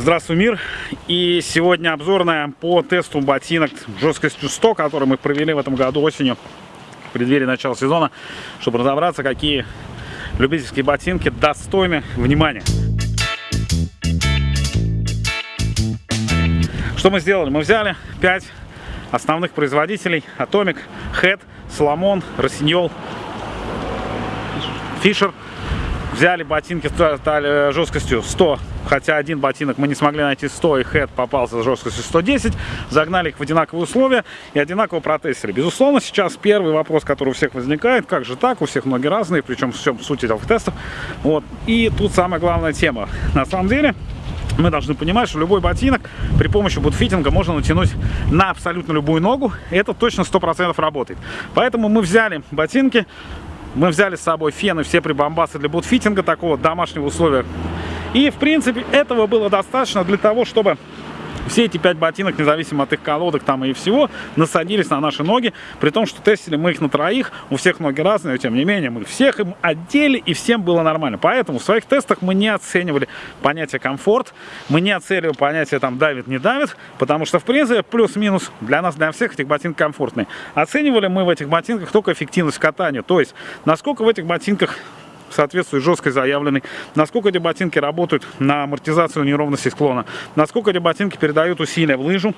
Здравствуй, мир! И сегодня обзорная по тесту ботинок жесткостью 100, который мы провели в этом году осенью, в преддверии начала сезона, чтобы разобраться, какие любительские ботинки достойны внимания. Что мы сделали? Мы взяли 5 основных производителей. Atomic, Head, Solomon, Rossignol, Fisher. Взяли ботинки с жесткостью 100 хотя один ботинок мы не смогли найти 100, и Head попался с жесткостью 110, загнали их в одинаковые условия и одинаково протестили. Безусловно, сейчас первый вопрос, который у всех возникает, как же так, у всех ноги разные, причем в всем суть этих тестов. Вот. И тут самая главная тема. На самом деле, мы должны понимать, что любой ботинок при помощи бутфитинга можно натянуть на абсолютно любую ногу. Это точно 100% работает. Поэтому мы взяли ботинки, мы взяли с собой фены, все прибамбасы для бутфитинга, такого домашнего условия. И, в принципе, этого было достаточно для того, чтобы все эти пять ботинок, независимо от их колодок там и всего, насадились на наши ноги, при том, что тестили мы их на троих, у всех ноги разные, но тем не менее мы всех им одели и всем было нормально. Поэтому в своих тестах мы не оценивали понятие комфорт, мы не оценивали понятие там давит, не давит, потому что в принципе плюс-минус для нас, для всех этих ботинок комфортные. Оценивали мы в этих ботинках только эффективность катания, то есть насколько в этих ботинках соответствует жесткой заявленной, насколько эти ботинки работают на амортизацию неровности склона, насколько эти ботинки передают усилия в лыжу,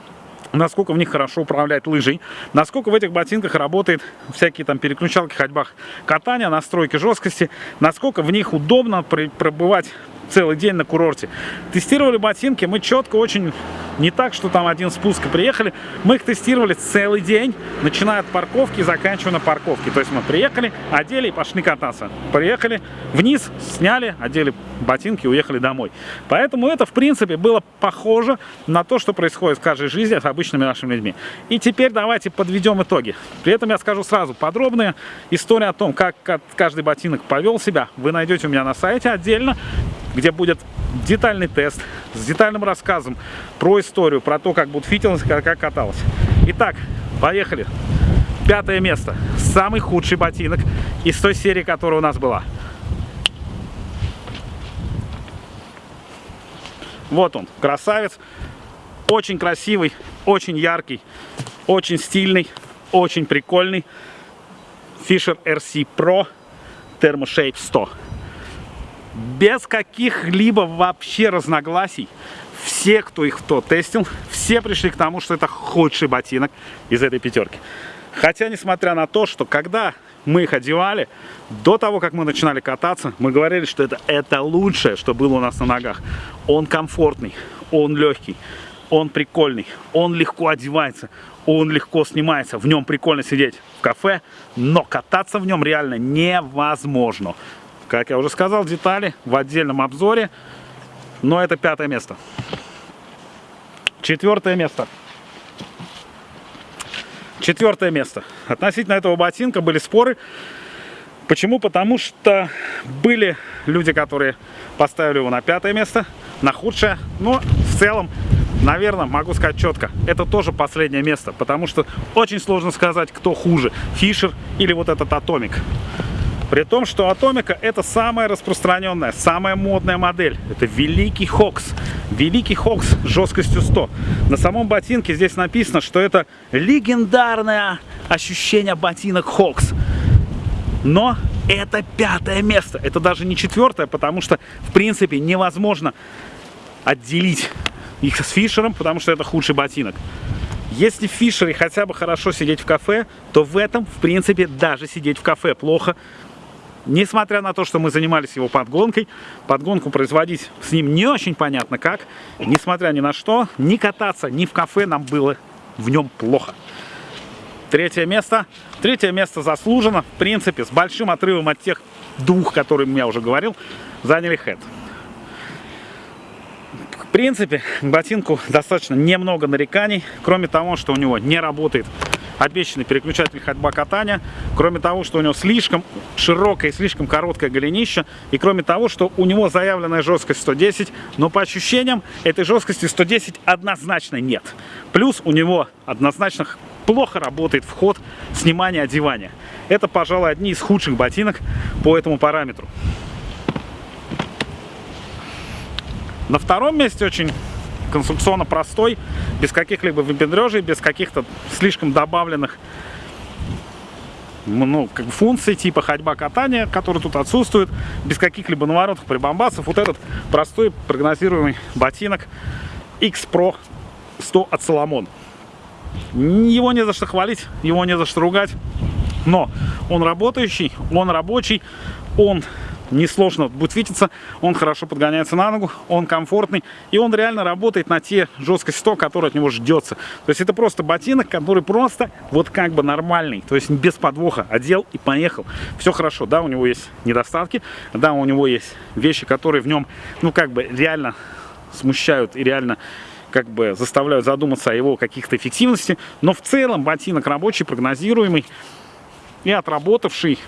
насколько в них хорошо управлять лыжей, насколько в этих ботинках работает всякие там переключалки, ходьбах катания, настройки жесткости, насколько в них удобно пробывать целый день на курорте. Тестировали ботинки мы четко очень, не так, что там один спуск и приехали, мы их тестировали целый день, начиная от парковки и заканчивая на парковке. То есть мы приехали, одели и пошли кататься. Приехали вниз, сняли, одели ботинки и уехали домой. Поэтому это, в принципе, было похоже на то, что происходит в каждой жизни с обычными нашими людьми. И теперь давайте подведем итоги. При этом я скажу сразу, подробная история о том, как каждый ботинок повел себя, вы найдете у меня на сайте отдельно где будет детальный тест с детальным рассказом про историю, про то, как будет фитилась, как, как каталась. Итак, поехали. Пятое место. Самый худший ботинок из той серии, которая у нас была. Вот он, красавец. Очень красивый, очень яркий, очень стильный, очень прикольный. Fisher RC Pro Thermoshape 100 без каких-либо вообще разногласий. Все, кто их кто тестил, все пришли к тому, что это худший ботинок из этой пятерки. Хотя, несмотря на то, что когда мы их одевали, до того, как мы начинали кататься, мы говорили, что это, это лучшее, что было у нас на ногах. Он комфортный, он легкий, он прикольный, он легко одевается, он легко снимается, в нем прикольно сидеть в кафе, но кататься в нем реально невозможно. Как я уже сказал, детали в отдельном обзоре. Но это пятое место. Четвертое место. Четвертое место. Относительно этого ботинка были споры. Почему? Потому что были люди, которые поставили его на пятое место, на худшее. Но в целом, наверное, могу сказать четко, это тоже последнее место. Потому что очень сложно сказать, кто хуже, Fischer или вот этот Atomic. При том, что Атомика это самая распространенная, самая модная модель. Это Великий Hawx. Великий Хокс жесткостью 100. На самом ботинке здесь написано, что это легендарное ощущение ботинок Хокс. Но это пятое место. Это даже не четвертое, потому что, в принципе, невозможно отделить их с Фишером, потому что это худший ботинок. Если в Фишере хотя бы хорошо сидеть в кафе, то в этом, в принципе, даже сидеть в кафе плохо, Несмотря на то, что мы занимались его подгонкой, подгонку производить с ним не очень понятно как, несмотря ни на что, ни кататься, ни в кафе нам было в нем плохо. Третье место. Третье место заслужено, в принципе, с большим отрывом от тех двух, которые я уже говорил, заняли Head. В принципе, ботинку достаточно немного нареканий, кроме того, что у него не работает обещанный переключатель ходьба катания. Кроме того, что у него слишком широкое и слишком короткое голенище. И кроме того, что у него заявленная жесткость 110, но по ощущениям этой жесткости 110 однозначно нет. Плюс у него однозначно плохо работает вход снимания одевания. Это, пожалуй, одни из худших ботинок по этому параметру. На втором месте очень конструкционно простой, без каких-либо выпендрежей, без каких-то слишком добавленных ну, как бы функций типа ходьба катания, которые тут отсутствуют, без каких-либо наворотов, прибамбасов. Вот этот простой прогнозируемый ботинок X Pro 100 от Соломон. Его не за что хвалить, его не за что ругать, но он работающий, он рабочий, он несложно будет видеться, он хорошо подгоняется на ногу, он комфортный, и он реально работает на те жесткости 100, которые от него ждется. То есть это просто ботинок, который просто вот как бы нормальный, то есть без подвоха, одел и поехал. Все хорошо, да, у него есть недостатки, да, у него есть вещи, которые в нем, ну как бы реально смущают и реально как бы заставляют задуматься о его каких-то эффективности, но в целом ботинок рабочий, прогнозируемый и отработавший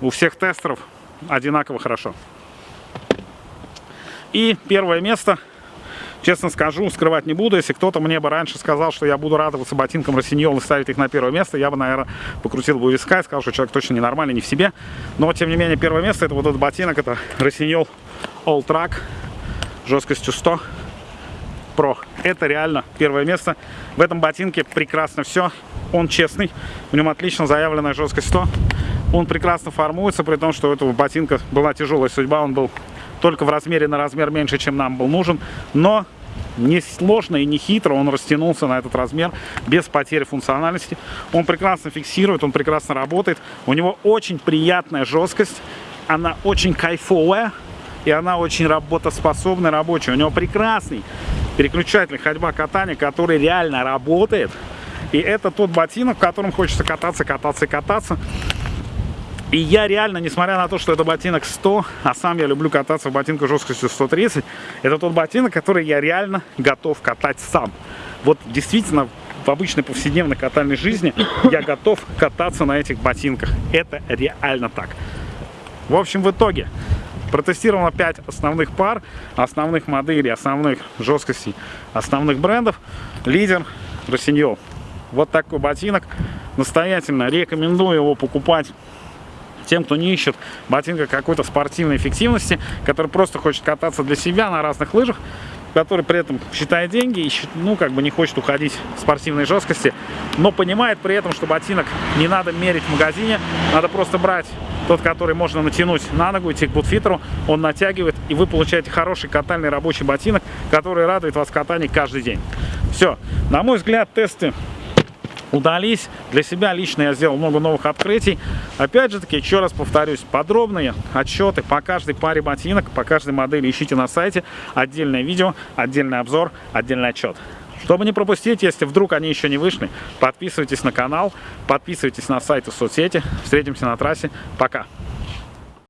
у всех тестеров одинаково хорошо. И первое место, честно скажу, скрывать не буду. Если кто-то мне бы раньше сказал, что я буду радоваться ботинкам Росиньол и ставить их на первое место, я бы, наверное, покрутил бы виска и сказал, что человек точно ненормальный, не в себе. Но, тем не менее, первое место, это вот этот ботинок, это Росиньол All Track жесткостью 100 Pro. Это реально первое место. В этом ботинке прекрасно все. Он честный, в нем отлично заявленная жесткость 100. Он прекрасно формуется, при том, что у этого ботинка была тяжелая судьба. Он был только в размере на размер меньше, чем нам был нужен. Но не сложно и не хитро он растянулся на этот размер без потери функциональности. Он прекрасно фиксирует, он прекрасно работает. У него очень приятная жесткость. Она очень кайфовая. И она очень работоспособная, рабочая. У него прекрасный переключатель ходьба-катания, который реально работает. И это тот ботинок, в котором хочется кататься, кататься кататься. И я реально, несмотря на то, что это ботинок 100, а сам я люблю кататься в ботинках жесткостью 130, это тот ботинок, который я реально готов катать сам. Вот действительно, в обычной повседневной катальной жизни я готов кататься на этих ботинках. Это реально так. В общем, в итоге протестировано 5 основных пар, основных моделей, основных жесткостей, основных брендов. Лидер Росиньол. Вот такой ботинок. Настоятельно рекомендую его покупать тем, кто не ищет ботинка какой-то спортивной эффективности, который просто хочет кататься для себя на разных лыжах, который при этом считает деньги и ну, как бы не хочет уходить в спортивной жесткости, но понимает при этом, что ботинок не надо мерить в магазине, надо просто брать тот, который можно натянуть на ногу, идти к бутфитеру, он натягивает, и вы получаете хороший катальный рабочий ботинок, который радует вас в катании каждый день. Все. На мой взгляд, тесты удались. Для себя лично я сделал много новых открытий. Опять же таки, еще раз повторюсь, подробные отчеты по каждой паре ботинок, по каждой модели ищите на сайте. Отдельное видео, отдельный обзор, отдельный отчет. Чтобы не пропустить, если вдруг они еще не вышли, подписывайтесь на канал, подписывайтесь на сайт и соцсети. Встретимся на трассе. Пока!